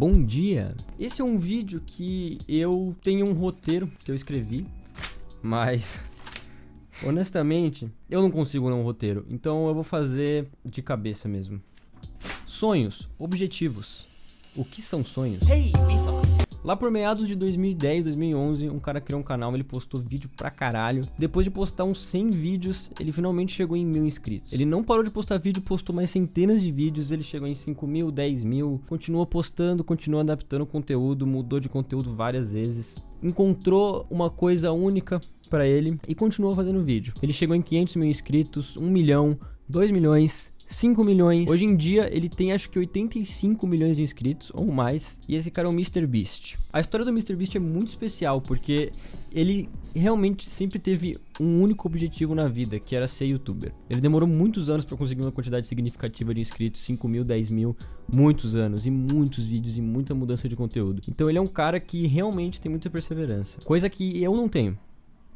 bom dia. Esse é um vídeo que eu tenho um roteiro que eu escrevi, mas honestamente eu não consigo não um roteiro, então eu vou fazer de cabeça mesmo. Sonhos, objetivos. O que são sonhos? Hey, Lá por meados de 2010, 2011, um cara criou um canal, ele postou vídeo pra caralho. Depois de postar uns 100 vídeos, ele finalmente chegou em mil inscritos. Ele não parou de postar vídeo, postou mais centenas de vídeos, ele chegou em 5 mil, 10 mil. Continuou postando, continuou adaptando o conteúdo, mudou de conteúdo várias vezes. Encontrou uma coisa única pra ele e continuou fazendo vídeo. Ele chegou em 500 mil inscritos, 1 milhão, 2 milhões, 5 milhões. Hoje em dia ele tem acho que 85 milhões de inscritos ou mais. E esse cara é o Mr. Beast. A história do Mr. Beast é muito especial porque ele realmente sempre teve um único objetivo na vida, que era ser youtuber. Ele demorou muitos anos para conseguir uma quantidade significativa de inscritos, 5 mil, 10 mil, muitos anos, e muitos vídeos, e muita mudança de conteúdo. Então ele é um cara que realmente tem muita perseverança, coisa que eu não tenho.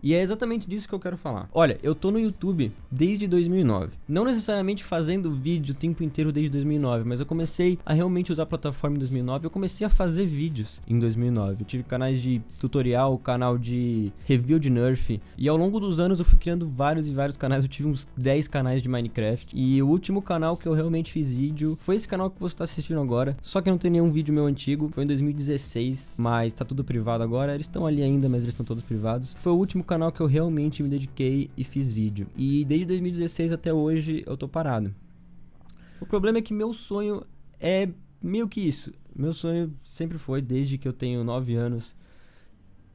E é exatamente disso que eu quero falar. Olha, eu tô no YouTube desde 2009. Não necessariamente fazendo vídeo o tempo inteiro desde 2009, mas eu comecei a realmente usar a plataforma em 2009. Eu comecei a fazer vídeos em 2009. Eu tive canais de tutorial, canal de review de Nerf. E ao longo dos anos eu fui criando vários e vários canais. Eu tive uns 10 canais de Minecraft. E o último canal que eu realmente fiz vídeo foi esse canal que você tá assistindo agora. Só que não tem nenhum vídeo meu antigo. Foi em 2016, mas tá tudo privado agora. Eles estão ali ainda, mas eles estão todos privados. Foi o último canal canal que eu realmente me dediquei e fiz vídeo. E desde 2016 até hoje eu tô parado. O problema é que meu sonho é meio que isso. Meu sonho sempre foi, desde que eu tenho 9 anos,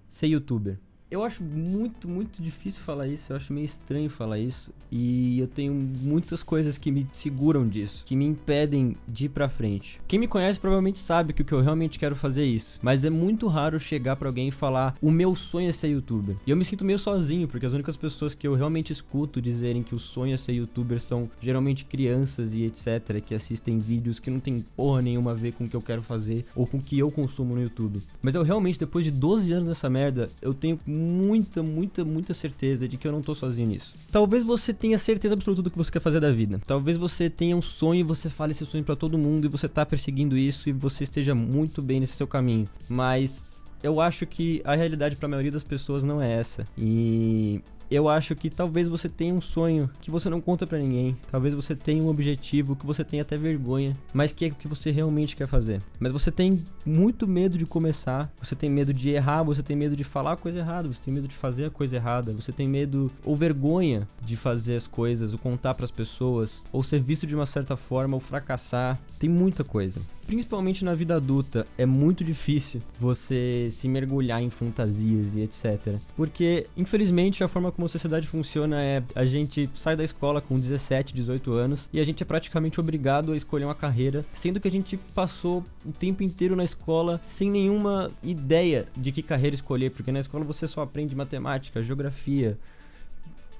ser youtuber. Eu acho muito, muito difícil falar isso, eu acho meio estranho falar isso. E eu tenho muitas coisas que me seguram disso, que me impedem de ir pra frente. Quem me conhece provavelmente sabe que o que eu realmente quero fazer é isso. Mas é muito raro chegar pra alguém e falar: o meu sonho é ser youtuber. E eu me sinto meio sozinho, porque as únicas pessoas que eu realmente escuto dizerem que o sonho é ser youtuber são geralmente crianças e etc. que assistem vídeos que não tem porra nenhuma a ver com o que eu quero fazer ou com o que eu consumo no YouTube. Mas eu realmente, depois de 12 anos nessa merda, eu tenho muita, muita, muita certeza de que eu não tô sozinho nisso. Talvez você tenha certeza absoluta do que você quer fazer da vida. Talvez você tenha um sonho e você fale esse sonho para todo mundo e você tá perseguindo isso e você esteja muito bem nesse seu caminho. Mas eu acho que a realidade para a maioria das pessoas não é essa. E eu acho que talvez você tenha um sonho que você não conta para ninguém. Talvez você tenha um objetivo que você tenha até vergonha, mas que é o que você realmente quer fazer. Mas você tem muito medo de começar, você tem medo de errar, você tem medo de falar a coisa errada, você tem medo de fazer a coisa errada, você tem medo ou vergonha de fazer as coisas, ou contar para as pessoas, ou ser visto de uma certa forma, ou fracassar. Tem muita coisa. Principalmente na vida adulta, é muito difícil você se mergulhar em fantasias e etc. Porque, infelizmente, a forma como a sociedade funciona é a gente sai da escola com 17, 18 anos e a gente é praticamente obrigado a escolher uma carreira, sendo que a gente passou o tempo inteiro na escola sem nenhuma ideia de que carreira escolher, porque na escola você só aprende matemática, geografia,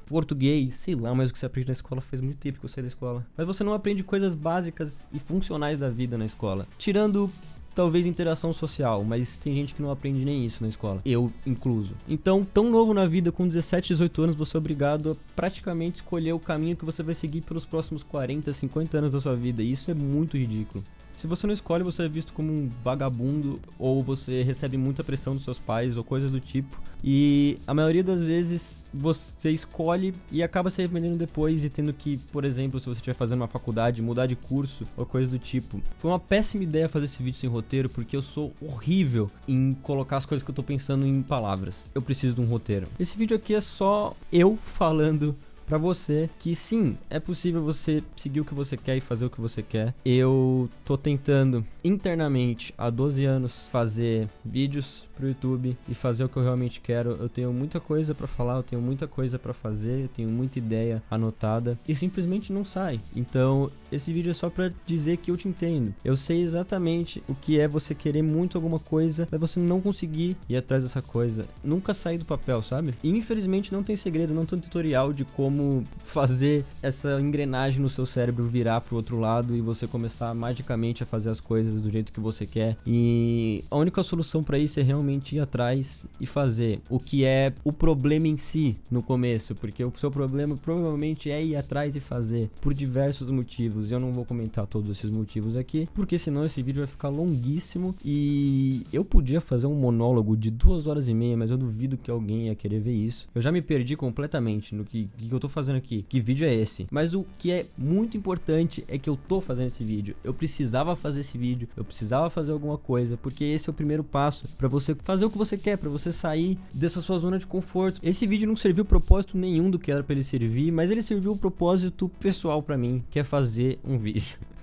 português, sei lá, mas o que você aprende na escola faz muito tempo que eu saí da escola. Mas você não aprende coisas básicas e funcionais da vida na escola. Tirando talvez interação social, mas tem gente que não aprende nem isso na escola, eu incluso. Então, tão novo na vida, com 17, 18 anos, você é obrigado a praticamente escolher o caminho que você vai seguir pelos próximos 40, 50 anos da sua vida, e isso é muito ridículo. Se você não escolhe, você é visto como um vagabundo ou você recebe muita pressão dos seus pais ou coisas do tipo. E a maioria das vezes você escolhe e acaba se arrependendo depois e tendo que, por exemplo, se você estiver fazendo uma faculdade, mudar de curso ou coisa do tipo. Foi uma péssima ideia fazer esse vídeo sem roteiro porque eu sou horrível em colocar as coisas que eu tô pensando em palavras. Eu preciso de um roteiro. Esse vídeo aqui é só eu falando para você que sim, é possível você seguir o que você quer e fazer o que você quer. Eu tô tentando internamente há 12 anos fazer vídeos pro YouTube e fazer o que eu realmente quero. Eu tenho muita coisa para falar, eu tenho muita coisa para fazer, eu tenho muita ideia anotada e simplesmente não sai. Então, esse vídeo é só para dizer que eu te entendo. Eu sei exatamente o que é você querer muito alguma coisa, mas você não conseguir ir atrás dessa coisa. Nunca sair do papel, sabe? E infelizmente não tem segredo, não tem tutorial de como como fazer essa engrenagem no seu cérebro virar pro outro lado e você começar magicamente a fazer as coisas do jeito que você quer. E a única solução para isso é realmente ir atrás e fazer o que é o problema em si no começo, porque o seu problema provavelmente é ir atrás e fazer por diversos motivos. Eu não vou comentar todos esses motivos aqui, porque senão esse vídeo vai ficar longuíssimo e eu podia fazer um monólogo de duas horas e meia, mas eu duvido que alguém ia querer ver isso. Eu já me perdi completamente no que, que eu tô fazendo aqui. Que vídeo é esse? Mas o que é muito importante é que eu tô fazendo esse vídeo. Eu precisava fazer esse vídeo, eu precisava fazer alguma coisa, porque esse é o primeiro passo para você fazer o que você quer, para você sair dessa sua zona de conforto. Esse vídeo não serviu propósito nenhum do que era para ele servir, mas ele serviu o propósito pessoal para mim, que é fazer um vídeo.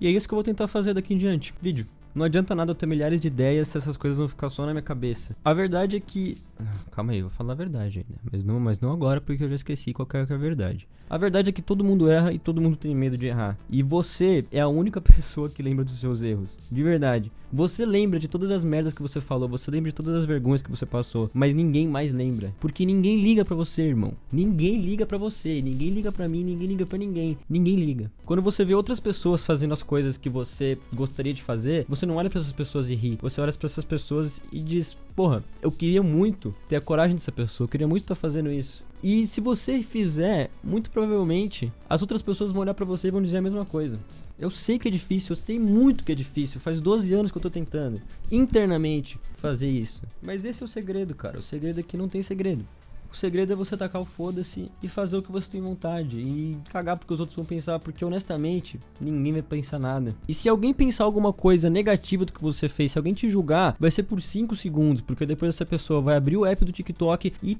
E é isso que eu vou tentar fazer daqui em diante. Vídeo. Não adianta nada eu ter milhares de ideias se essas coisas vão ficar só na minha cabeça. A verdade é que. Calma aí, eu vou falar a verdade ainda. Mas não, mas não agora porque eu já esqueci qual é, é a verdade. A verdade é que todo mundo erra e todo mundo tem medo de errar. E você é a única pessoa que lembra dos seus erros. De verdade. Você lembra de todas as merdas que você falou, você lembra de todas as vergonhas que você passou, mas ninguém mais lembra. Porque ninguém liga para você, irmão. Ninguém liga para você, ninguém liga para mim, ninguém liga para ninguém. Ninguém liga. Quando você vê outras pessoas fazendo as coisas que você gostaria de fazer, você não olha para essas pessoas e ri. Você olha para essas pessoas e diz: "Porra, eu queria muito ter a coragem dessa pessoa, eu queria muito estar tá fazendo isso". E se você fizer, muito provavelmente as outras pessoas vão olhar para você e vão dizer a mesma coisa. Eu sei que é difícil, eu sei muito que é difícil. Faz 12 anos que eu tô tentando internamente fazer isso. Mas esse é o segredo, cara. O segredo é que não tem segredo. O segredo é você tacar o foda-se e fazer o que você tem vontade. E cagar porque os outros vão pensar, porque honestamente, ninguém vai pensar nada. E se alguém pensar alguma coisa negativa do que você fez, se alguém te julgar, vai ser por 5 segundos, porque depois essa pessoa vai abrir o app do TikTok e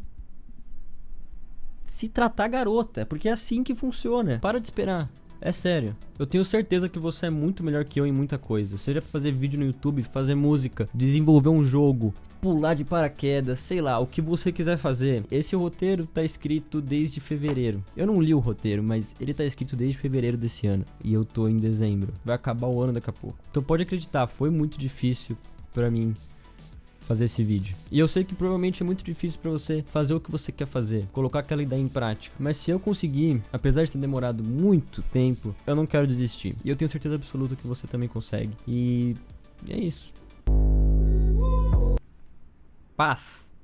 se tratar garota, porque é assim que funciona. Para de esperar. É sério, eu tenho certeza que você é muito melhor que eu em muita coisa. Seja pra fazer vídeo no YouTube, fazer música, desenvolver um jogo, pular de paraquedas, sei lá, o que você quiser fazer. Esse roteiro tá escrito desde fevereiro. Eu não li o roteiro, mas ele tá escrito desde fevereiro desse ano. E eu tô em dezembro. Vai acabar o ano daqui a pouco. Então pode acreditar, foi muito difícil para mim fazer esse vídeo. E eu sei que provavelmente é muito difícil para você fazer o que você quer fazer, colocar aquela ideia em prática. Mas se eu conseguir, apesar de ter demorado muito tempo, eu não quero desistir. E eu tenho certeza absoluta que você também consegue. E é isso. Paz.